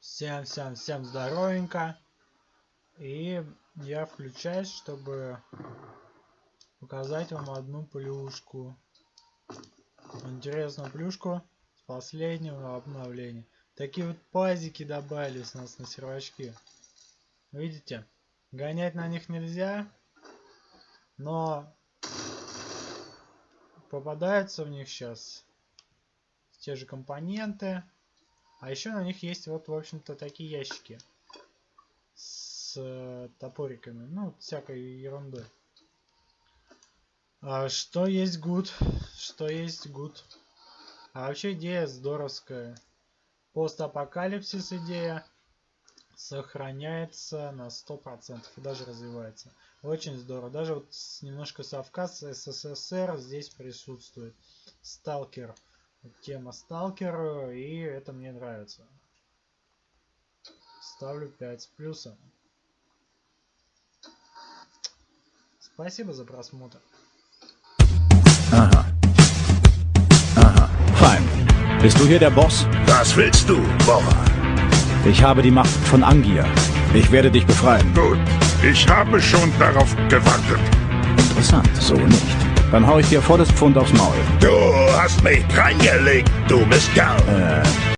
Всем, всем, всем здоровенько. И я включаюсь, чтобы показать вам одну плюшку. Интересную плюшку с последнего обновления. Такие вот пазики добавились у нас на сервачки. Видите? Гонять на них нельзя. Но попадаются в них сейчас те же компоненты. А еще на них есть вот, в общем-то, такие ящики с э, топориками. Ну, всякой ерундой. А что есть good? Что есть good? А вообще идея здоровская. Постапокалипсис идея сохраняется на 100% и даже развивается. Очень здорово. Даже вот немножко совка с СССР здесь присутствует. Сталкер тема сталкер, и это мне нравится. Ставлю 5 с плюсом. Spasibo за просмотр. Aha. Aha. Fein. Bist du hier der Boss? Was willst du? Ich habe die Macht von Angier. Ich werde dich befreien. Gut, ich habe schon darauf gewartet. Interessant, so nicht. Dann hau ich dir volles Pfund aufs Maul. Du hast mich reingelegt, du Mistkerl. Äh,